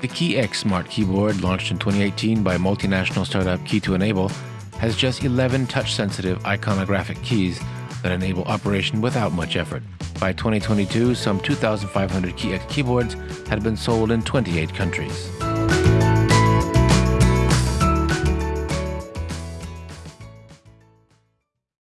The KeyX Smart Keyboard, launched in 2018 by multinational startup Key2Enable, has just 11 touch-sensitive iconographic keys that enable operation without much effort. By 2022, some 2,500 KeyX keyboards had been sold in 28 countries.